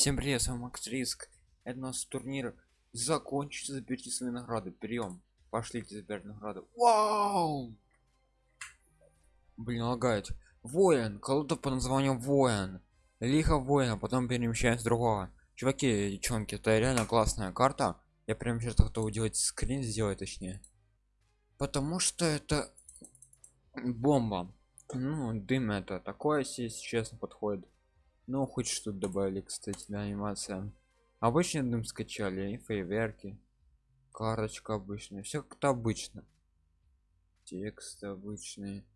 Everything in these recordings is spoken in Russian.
Всем привет, с вами Макс Риск. Это у нас турнир закончится, заберите свои награды. Прием. Пошлите забирать награды. Вау! Блин, лагает. Воин, колода по названию воин. Лихо воина, потом перемещаемся с другого. Чуваки, девчонки, это реально классная карта. Я прям сейчас готов делать скрин сделать точнее. Потому что это бомба. Ну, дым это такое, если честно, подходит. Ну, хоть что-то добавили, кстати, для анимация. Обычный дым скачали, и фейверки. Карточка обычная, все как-то обычно. Текст обычный.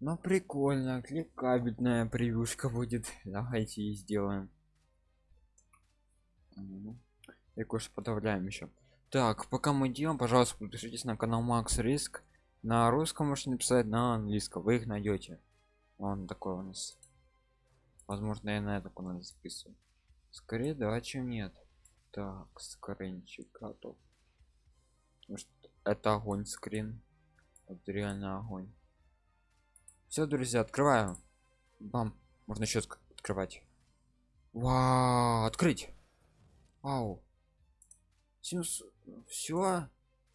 Но прикольно, кликабельная превьюшка будет. Давайте и сделаем. И кое подавляем еще. Так, пока мы делаем, пожалуйста, подпишитесь на канал Макс Риск на русском можете написать на английском вы их найдете он такой у нас возможно я на это надо записываю. Скорее да чем нет. Так скринчик готов. Это огонь скрин? Это реально огонь. Все друзья открываю. Бам. Можно еще открывать. Вау открыть. Вау. Все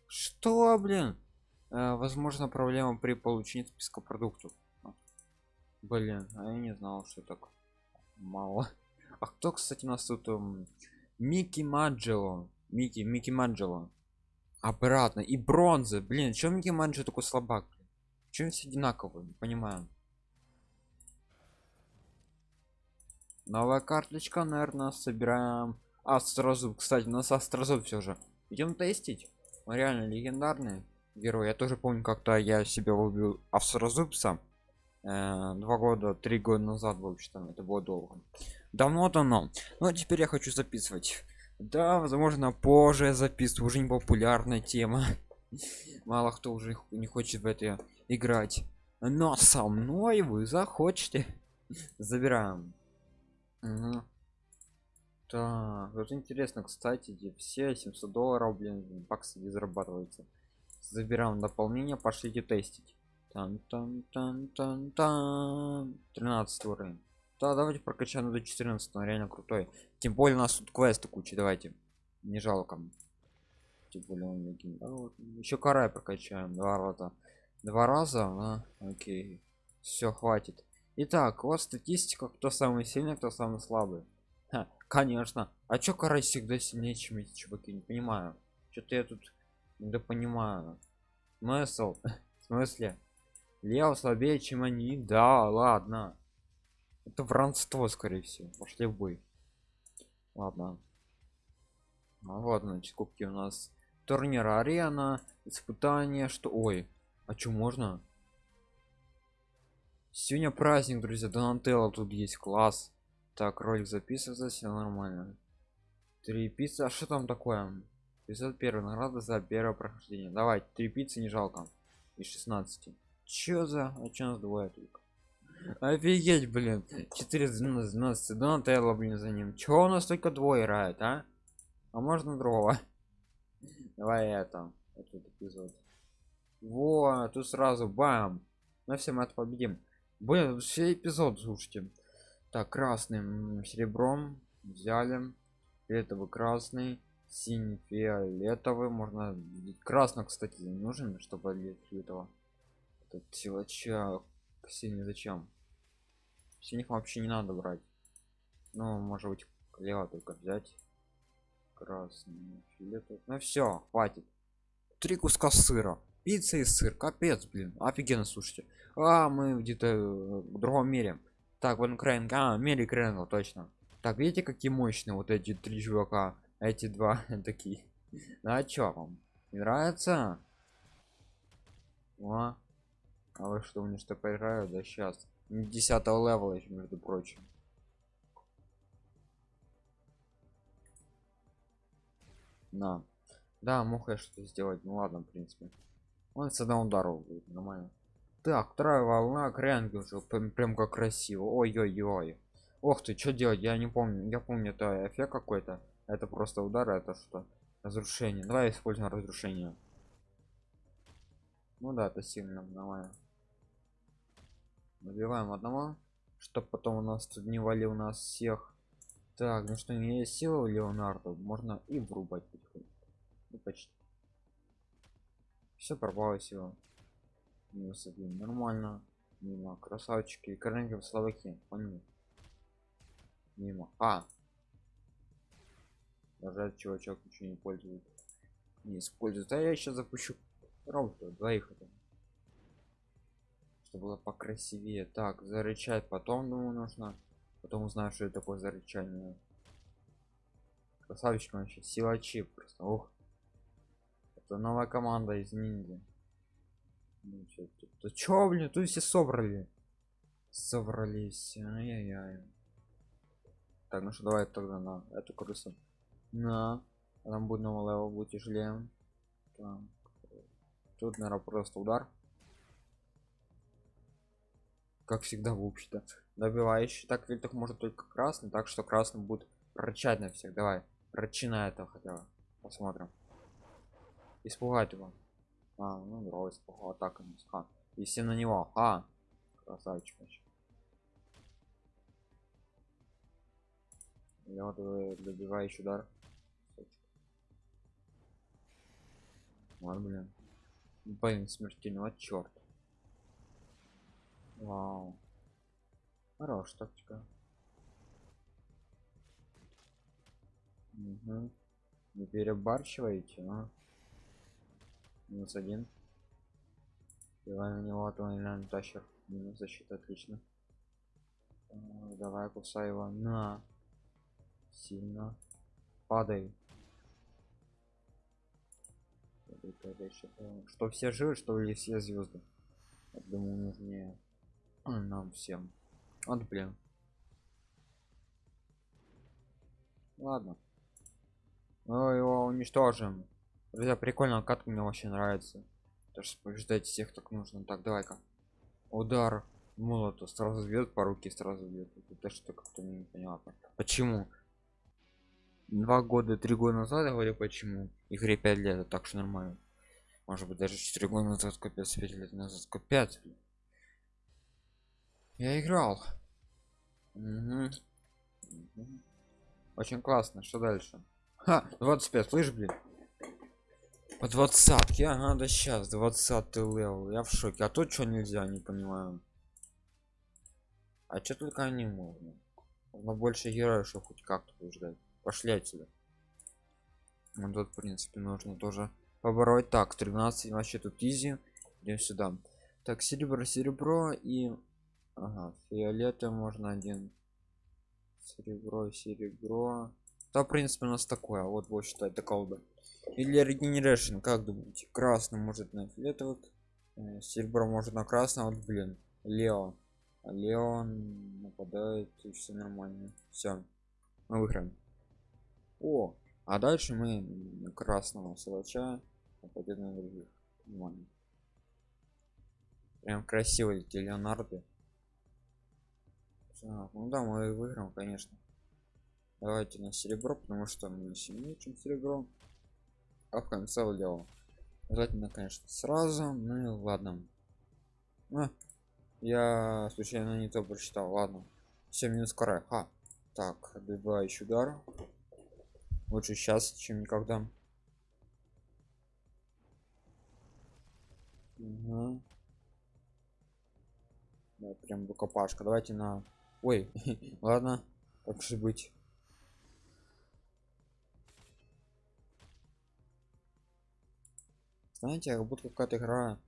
что блин? Э, возможно проблема при получении списка продуктов. Блин а я не знал что так мало. А кто кстати у нас тут um, микки маджело микки микки маджело обратно. И бронзы блин чем микки маджело такой слабак? Чем все одинаковые? Не понимаю. Новая карточка наверное собираем. А сразу кстати у нас астрозуб все же. Идем тестить. Он реально легендарный герой. Я тоже помню как-то я себя убил австрозубца э, два года три года назад в общем это было долго. Давно давно. Ну а теперь я хочу записывать. Да возможно позже записываю уже не популярная тема. Мало кто уже не хочет в это играть. Но со мной вы захочете. Забираем. Угу. так вот интересно кстати все 700 долларов блин баксы не зарабатываются. Забираем дополнение пошлите тестить тан -тан -тан -тан -тан. 13 уровень. Да давайте прокачаем до 14 он реально крутой. Тем более у нас тут квесты куча давайте. Не жалко. Тем более он легенда да, вот. еще карай прокачаем два раза. Два раза а? окей. Все хватит. Итак вот статистика кто самый сильный кто самый слабый. Ха, конечно. А чё карай всегда сильнее чем эти чуваки? Не понимаю. Что-то я тут да понимаю смысл? В смысле лео слабее чем они. Да ладно. Это вранство скорее всего. Пошли в бой. Ладно. А вот значит кубки у нас. Турнир арена испытание что ой а что можно? Сегодня праздник друзья. Донателло тут есть. Класс. Так ролик записывается все нормально. Три пицца а что там такое? 501 награда за первое прохождение. Давай три пиццы не жалко. Из 16 чё за а чё нас двое только? Офигеть блин. 412 12 донателло блин за ним. Чё у нас только двое играет а? А можно другого? Давай это этот эпизод. Во тут сразу бам. На всем это победим. Блин все эпизод слушайте. Так красным серебром взяли. Фиолетовый красный синий фиолетовый. Можно красно кстати не нужен чтобы для этого этот силача синий зачем? Синих вообще не надо брать. Ну может быть лево только взять. Красный фиолетовый ну все хватит. Три куска сыра. Пицца и сыр. Капец блин. Офигенно слушайте. А мы где-то в другом мире. Так вон крайн а мире крайнгл точно. Так видите какие мощные вот эти три чувака? Эти два такие. Ну, а чё вам? Не нравится? О, а вы что мне что поиграю да сейчас 10 левела между прочим. На да мог я что сделать. Ну ладно в принципе. Он с одного удара будет нормально. Так вторая волна крянги уже прям, прям как красиво. Ой-ой-ой. Ох ты что делать? Я не помню. Я помню это эффект какой-то. Это просто удар это что? Разрушение. Давай используем разрушение. Ну да это сильно нормально набиваем одного чтобы потом у нас тут не валил нас всех Так, ну что, не есть сила у Леонардо, можно и врубать потихоньку. Ну, почти. Все пропало сила. Минус один. Нормально. Мимо. Красавчики. Корнеги в Словакии. Понял. Мимо. А. Даже чувачок ничего не пользует. Не использует. А я сейчас запущу робота. Двоих это. Чтобы было покрасивее. Так, зарычать потом, думаю, нужно. Потом узнаю, что это такое за рычание. Красавчик вообще. Силачи просто. Ух. Это новая команда из ниндзя. Ну, чё, тут, чё, блин, тут все собрали. Собрались. Ай-яй-яй. Так, ну что, давай тогда на эту крысу. На. Там будет новый level, будет тяжелее. Так. Тут, наверное, просто удар. Как всегда, в общем-то. Добивающий. Так, так может только красный, так что красный будет рычать на всех. Давай. Рычи на это хотя бы. Посмотрим. Испугать его. А, ну, дрова испугал. Так, а. И все на него. А. Красавчик вообще. Лёдовый добивающий удар. Вот, блин. Блин, смертельного черт. Вау. Хорош тактика. Угу. Не перебарщиваете, а? Минус один. Давай на него, а то он тащер. Минус защита, отлично. А, давай кусай его. На. Сильно. Падай. Что все живы, что ли все звезды? Я думаю, нужнее нам всем. Вот блин. Ладно. Ну его уничтожим. Друзья, прикольно, катка мне вообще нравится. То что побеждать всех так нужно. Так, давай-ка. Удар молота сразу бьет по руке, сразу бьет. Это что как-то непонятно. Почему? Два года, три года назад я говорю, почему. Игре 5 лет, так что нормально. Может быть даже 4 года назад, капец, 5 лет назад, капец. Я играл. Угу. Очень классно. Что дальше? Ха, 25, слышь, блин. По двадцатке, ага, да сейчас, 20 level. Я в шоке. А тут что нельзя, не понимаю. А что только они можно? Но больше героев, что хоть как-то побеждать. Пошли отсюда. Ну тут, в принципе, нужно тоже побороть. Так, 13 вообще тут изи. Идем сюда. Так, серебро, серебро и Ага, фиолетовый можно один. Серебро, серебро. Да, в принципе, у нас такое. Вот, вот считать, это колда. Или регенерашн, как думаете? Красный может на фиолетовый, э, серебро может на красный, вот, блин, Лео. Леон нападает, и все нормально. Все, мы выиграем. О, а дальше мы красного силача нападет на других. Нормально. Прям красиво эти Леонарды. Так, ну да, мы выиграем, конечно. Давайте на серебро, потому что мы сильнее, чем серебро. А в конце дело. Желательно, конечно, сразу. Ну ладно. А, я случайно не то прочитал. Ладно. Все, минус каре. А, так, добивающий удар. Лучше сейчас, чем никогда. Угу. Да, прям рукопашка. Давайте на ой ладно как же быть. Знаете как будто какая-то игра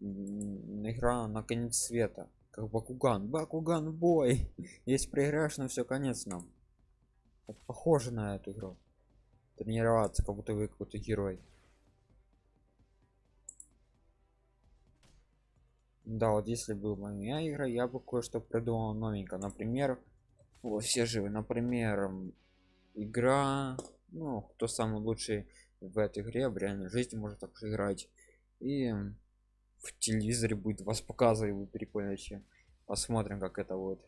игра на конец света. Как бакуган. Бакуган бой! Если проиграешь на все конец нам. Похоже на эту игру. Тренироваться как будто вы какой-то герой да вот если бы моя игра я бы кое-что придумал новенько например вот все живы. Например игра ну кто самый лучший в этой игре в реальной жизни может так же играть. И в телевизоре будет вас показывать будет прикольно посмотрим как это вот.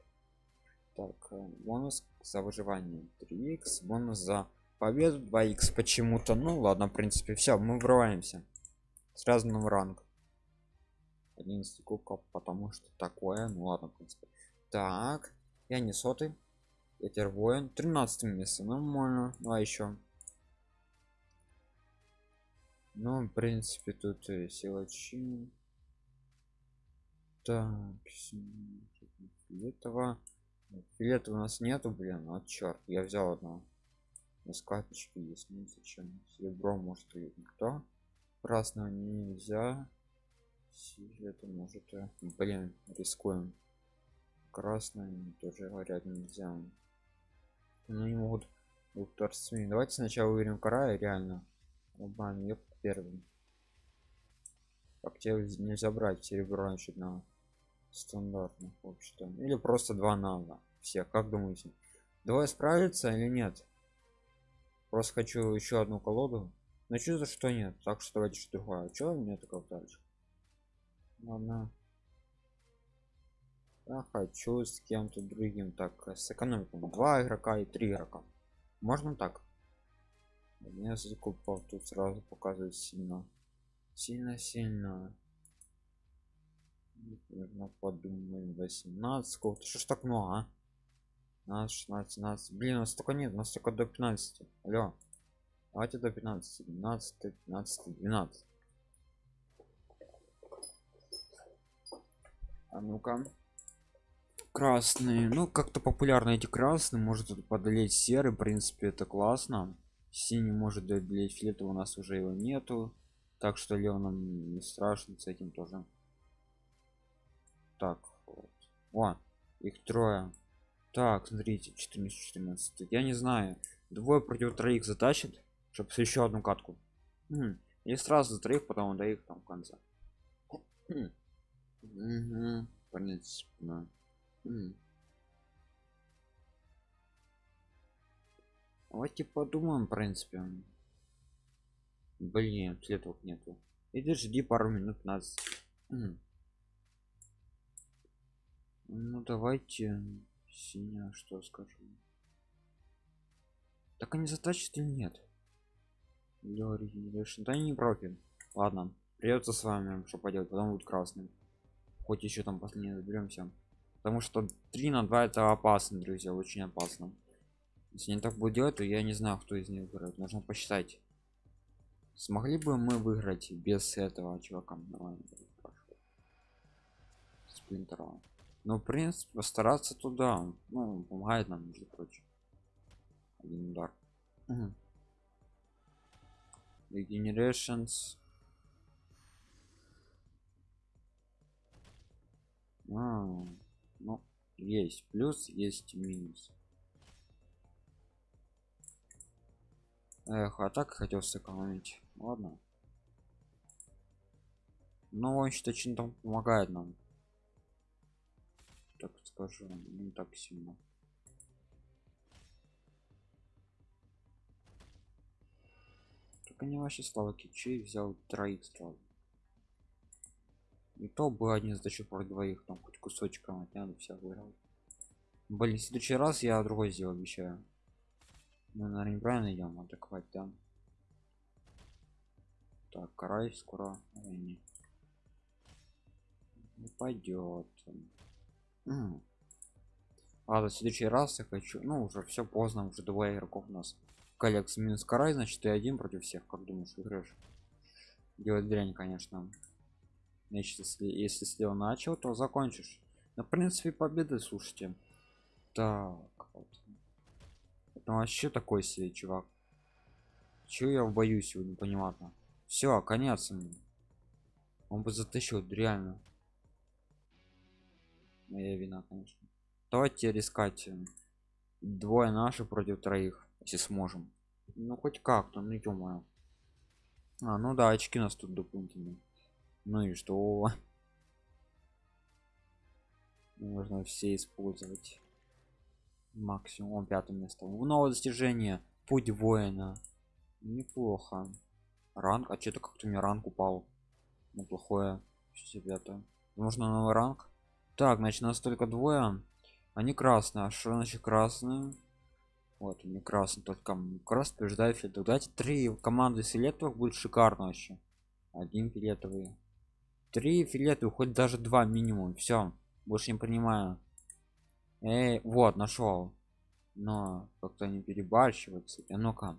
Так э, бонус за выживание. 3х бонус за победу. 2х почему-то. Ну ладно в принципе все мы врываемся. Сразу на ранг 11 кубков потому что такое ну ладно в принципе. Так я не сотый ветер воин 13 место нормально. Ну а еще ну в принципе тут силачи так фиолетово. Фиолетово у нас нету блин а черт я взял одно. У нас карточки есть ну зачем? Серебро может и никто. Красного нельзя это может блин рискуем. Красное тоже говорят нельзя. Ну не могут торцами давайте сначала выберем края реально. Обман я первым. Как тебе нельзя брать серебро значит на стандартных вообще-то или просто два надо все как думаете? Давай справиться или нет? Просто хочу еще одну колоду. Но чувствую что нет. Так что давайте что другое. Что мне такое дальше ладно я хочу с кем-то другим так сэкономить два игрока и три игрока. Можно так? Мне закупал тут сразу показывает сильно. Сильно сильно Наверное, подумаем 18 сколько что ж так много а? 15 16 17 блин у нас столько нет у нас только до 15 алло. Давайте до 15 12 15 12 а ну-ка. Красные. Ну как-то популярны эти красные. Может подолеть серый в принципе это классно. Синий может одолеть фиолетовый у нас уже его нету. Так что нам не страшно с этим тоже. Так вот. о их трое. Так смотрите 14 14 я не знаю. Двое против троих затащит чтобы еще одну катку. Хм. и сразу за троих потом до их там в конце. Хм. Угу. понятно. Хм. давайте подумаем в принципе. Блин цветов нету. Иди жди пару минут нас. Ну давайте синяя что скажу? Так они затащат или нет? Да не профиль ладно придется с вами что поделать потом будет красным хоть еще там последний заберемся потому что 3 на 2 это опасно друзья очень опасно. Если не так будет делать то я не знаю кто из них выиграет. Нужно посчитать. Смогли бы мы выиграть без этого чувака? Сплинтера ну в принципе постараться туда ну помогает нам между прочим. Один удар. Угу. А, ну есть плюс есть минус. Эх а так хотел сэкономить. Ладно. Но он что очень там помогает нам. Так скажу не так сильно. Так они вообще слава кичей взял троих сразу и то бы один задачу про двоих там хоть кусочком отняну вся выиграл блин в следующий раз я другой сделал обещаю. Мы наверное неправильно идем атаковать да? Так карай скоро. Не. Пойдет а в следующий раз я хочу ну уже все поздно уже двое игроков у нас. Коллекс минус карай значит ты один против всех как думаешь выиграешь? Делать дрянь конечно значит если если слева начал то закончишь. На принципе победы слушайте. Так вот. это вообще такой себе чувак. Чего я боюсь его непонятно все конец он бы затащил реально. Моя вина конечно. Давайте рискать двое наши против троих если сможем. Ну хоть как-то ну ё а ну да очки у нас тут дополнительные ну и что? Можно все использовать. Максимум. Пятое место. Новое достижение. Путь воина. Неплохо. Ранг? А что-то как-то мне ранг упал. Неплохое ребята нужно новый ранг? Так значит нас только двое. Они красные. А что значит красные? Вот не красный только красный побеждает фиолетовый давайте три команды фиолетовых будет шикарно вообще. Один фиолетовый три фиолетовых хоть даже два минимум все больше не принимаю Эй, вот нашел но как-то не перебарщиваться а ну-ка.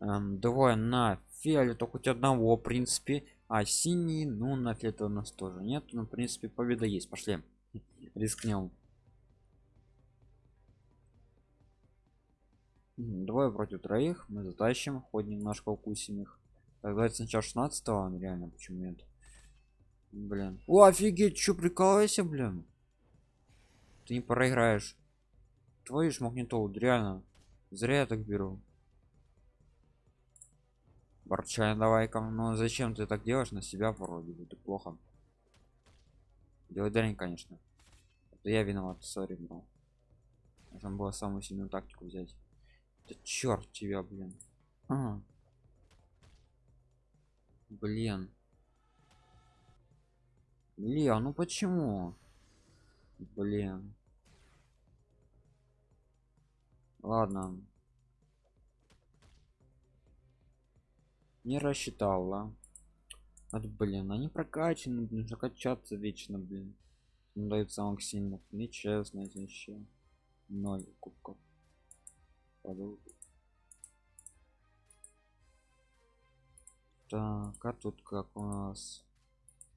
Эм, двое на фиолету хоть одного в принципе. А синий ну на фиолету у нас тоже нет. Ну в принципе победа есть. Пошли. Рискнем. Двое против троих. Мы затащим хоть немножко укусим их тогда сначала 16 -го, реально почему нет блин о офигеть что прикалывайся блин ты не проиграешь твою ж магнитолу реально зря я так беру Борчай, давай-ка. Ну зачем ты так делаешь на себя вроде бы? Это плохо. Делай дрянь, конечно. Это я виноват, сори, бро. Нужно было самую сильную тактику взять. Да черт тебя, блин. А. Блин. Блин, ну почему? Блин. Ладно. не рассчитала от блин они прокачаны нужно качаться вечно блин дают самых сильных нечестно вообще ноль кубков так а тут как у нас?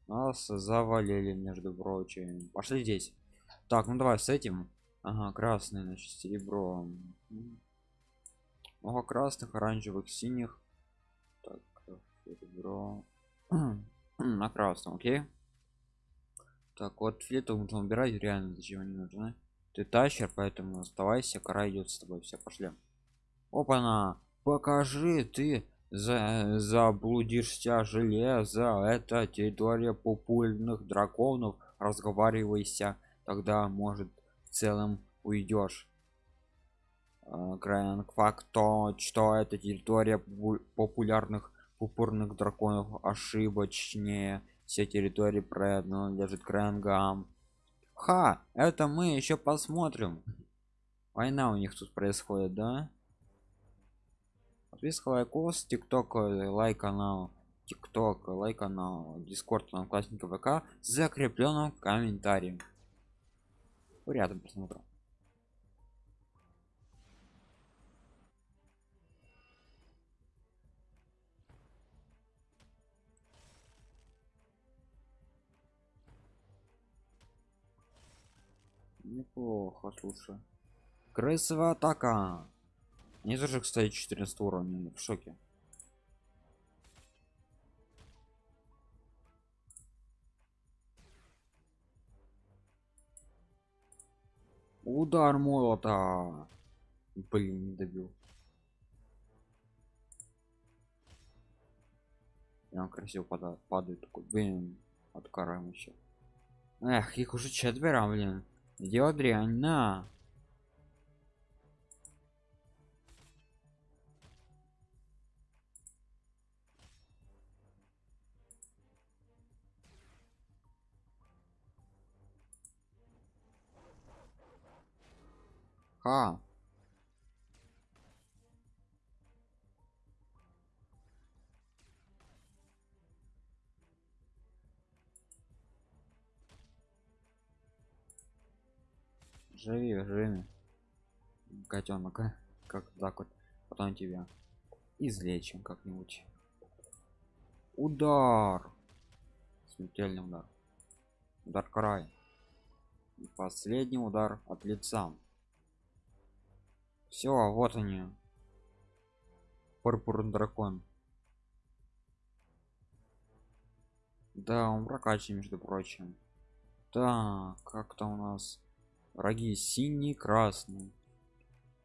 Нас завалили между прочим. Пошли здесь. Так ну давай с этим. Ага красный значит серебро. Много красных оранжевых синих. Серебро. На красном окей. Так вот флету нужно убирать реально зачем они нужны ты тащер поэтому оставайся кора идет с тобой. Все пошли. Опа на покажи ты за заблудишься железо это территория попульных драконов разговаривайся тогда может в целом уйдешь. Грэнк факт то что это территория популярных упорных драконов ошибочнее. Все территории принадлежит крэнгам ха это мы еще посмотрим. Война у них тут происходит да подписка лайкос тикток лайк канал тикток лайк канал дискорд одноклассника вк закрепленным комментарием. Рядом просмотра неплохо слушай. Крысовая атака не же кстати 14 уровня в шоке. Удар молота. Блин не добил. Прям красиво падает, падает такой блин откараем еще эх их уже четверо блин. Дело дрянь, на. Ха. живи живи котенок как так вот потом тебя излечим как-нибудь. Удар! Смертельный удар. Удар край И последний удар от лица все вот они. Пурпурный дракон. Да он прокачан между прочим. Так как-то у нас враги синий красный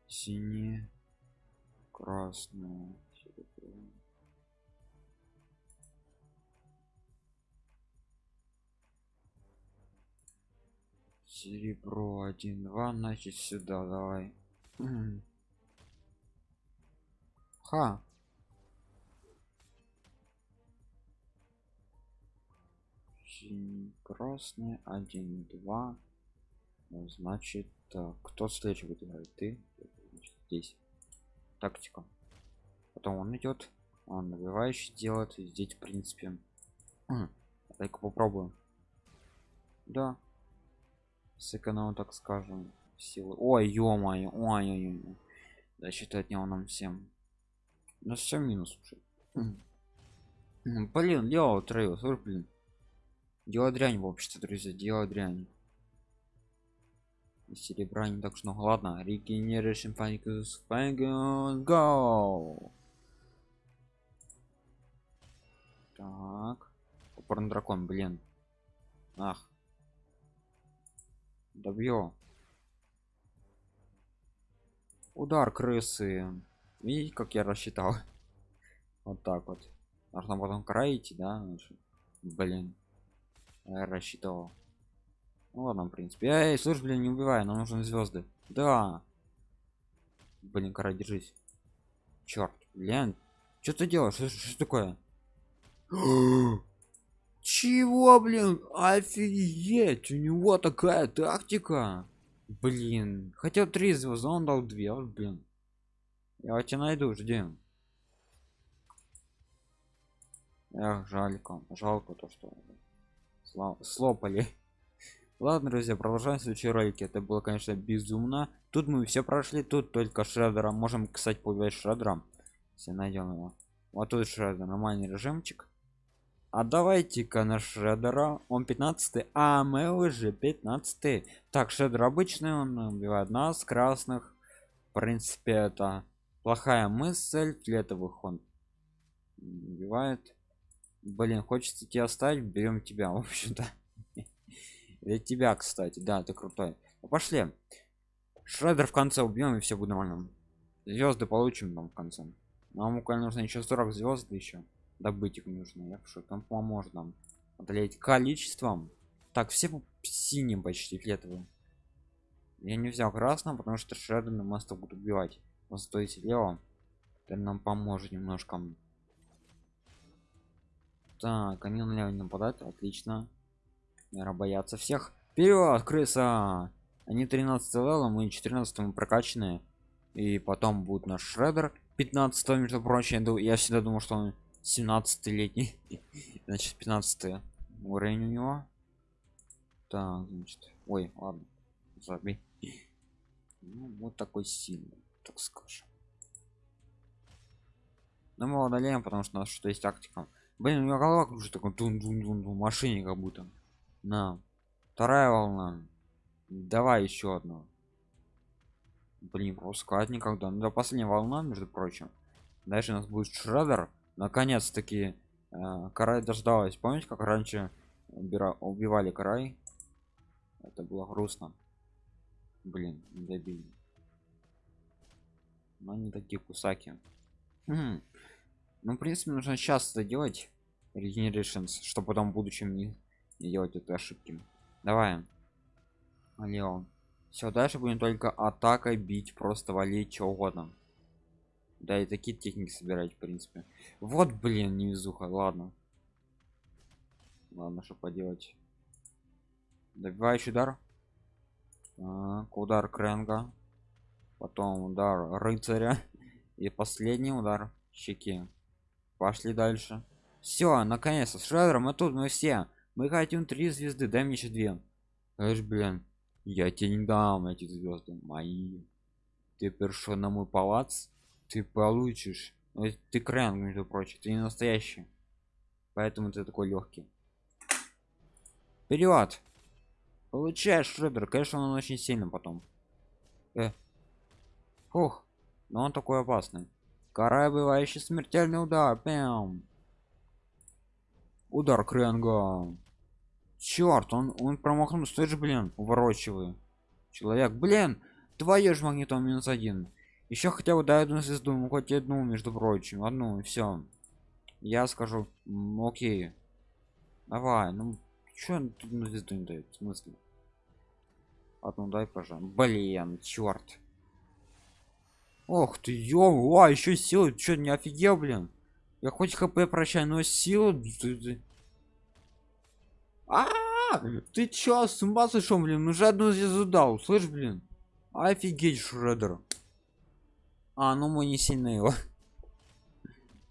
синий красный серебро один два значит сюда давай ха. Красный один два. Ну, значит так, кто следующий играть? Ты? Здесь. Тактика. Потом он идет он набивающий делает. Здесь в принципе. Так попробуем. Да. Сэкономим так скажем силы. Ой ё-моё ой, ой, ой. защита от него нам всем. Ну все минус уже. Блин дело слушай блин. Дело дрянь в обществе друзья дело дрянь. И серебра не так что много. Ладно регенерация паникус go так. Упорный дракон блин. Ах добью удар крысы. Видите как я рассчитал вот так вот. Нужно потом краить да блин. Я рассчитывал. Ну ладно в принципе. Эй слушай блин не убивай нам нужны звезды. Да. Блин кора держись. Черт блин. Что ты делаешь? Что такое? Чего блин? Офигеть! У него такая тактика блин хотел три звезды он дал две вот, блин. Я тебя найду жди. Эх, жалько жалко то что слопали. Ладно друзья продолжаем следующие ролики. Это было конечно безумно. Тут мы все прошли тут только шредера можем кстати поубивать шредером если найдем его. Вот тут шредер нормальный режимчик а давайте-ка на шредера он 15 а мы уже 15 так шредер обычный он убивает нас красных в принципе это плохая мысль флетовых он убивает. Блин хочется тебя оставить берем тебя в общем-то. Для тебя кстати да ты крутой. Ну, пошли. Шредер в конце убьем и все будет нормально. Звезды получим там в конце. Нам буквально нужно еще 40 звезд еще добыть их нужно я что там поможет нам одолеть количеством. Так все синим почти фиолетовым я не взял красным потому что шредер на моста будут убивать зато если лево это нам поможет немножко. Так они налево не нападают отлично. Наверное боятся всех. Вперед крыса! Они 13 левела мы 14 мы прокачанные и потом будет наш шредер 15 между прочим я всегда думал что он 17 летний значит 15 уровень у него. Так значит ой ладно забей. Ну, вот такой сильный так скажем. Но мы удаляем потому что у нас что есть тактика. Блин у меня голова уже такой дун дун дун дун машине как будто. На вторая волна. Давай еще одну. Блин пропускать никогда. Ну да последняя волна между прочим. Дальше у нас будет шредер наконец-таки э, карай дождалась. Помните как раньше убивали карай? Это было грустно. Блин не добили но не такие кусаки. Ну в принципе нужно сейчас это делать. Regenerations чтобы потом в будущем не, не делать этой ошибки. Давай. Леон все дальше будем только атакой бить просто валить что угодно да и такие техники собирать в принципе. Вот блин невезуха ладно. Ладно что поделать. Добивающий удар. Так, удар кренга потом удар рыцаря. И последний удар щеки. Пошли дальше. Все наконец-то с шредером мы тут мы все. Мы хотим три звезды дай мне еще две. Аж, блин я тебе не дам эти звезды мои. Ты першо на мой палац ты получишь. Ну, ты крен между прочим ты не настоящий. Поэтому ты такой легкий вперед получаешь шредер конечно он очень сильно потом. Э. Фух, но он такой опасный. Карай бывающий смертельный удар. Пям. удар кренга. Черт он он промахнулся. Тоже блин уворачиваю человек. Блин твою ж магнитом минус один еще хотя бы дай одну звезду ну хоть одну между прочим одну все я скажу окей. Давай ну что тут на звезду не дает в смысле? Одну дай пожалуйста блин черт ох ты ё а еще силы что не офигел блин? Я хоть хп прощаю но силу. А, -а, -а ты чё с ума сошел блин? Ну же одну звезду дал слышь блин? Офигеть шредер а ну мы не сильно его.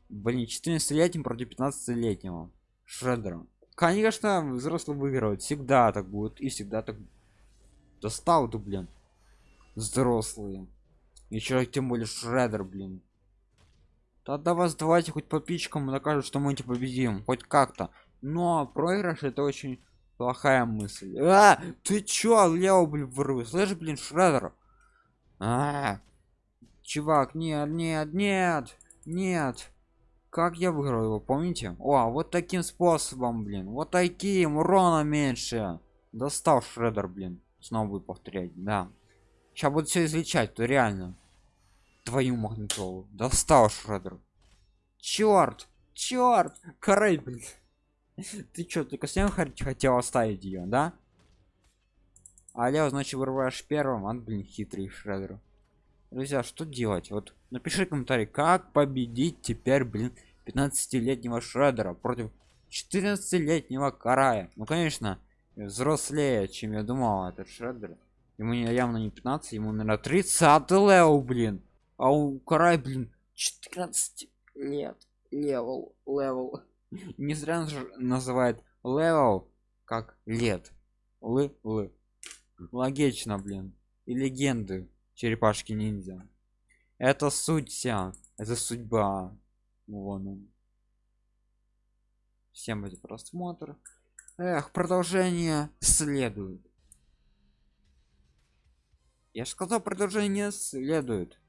Блин 14 летним против 15 летнего шредера конечно взрослый выигрывает. Всегда так будет и всегда так достал ты блин взрослые еще тем более шредер блин. Тогда вас давайте хоть по пичкам докажут что мы эти победим. Хоть как-то. Но проигрыш это очень плохая мысль. А, ты чё лео блин вру слышь блин шредер а, чувак нет нет нет нет. Как я выиграл его помните? О вот таким способом блин вот таким урона меньше. Достал шредер блин снова будет повторять да. Сейчас буду все излечать то реально. Твою магнитолу достал шредер. Черт черт корей блин. Ты что только с хотел оставить ее да? Алло значит вырываешь первым он блин хитрый шредер друзья что делать? Вот напиши комментарий как победить теперь блин 15-летнего шредера против 14-летнего карая. Ну конечно взрослее чем я думал этот шредер. Ему явно не 15 ему наверное 30 лео блин. А у карай блин 14 лет левел левел. Не зря же называет левел как лет. Лы лы логично блин. И легенды черепашки ниндзя. Это суть вся это судьба. Вон он. Всем за просмотр. Эх продолжение следует. Я же сказал продолжение следует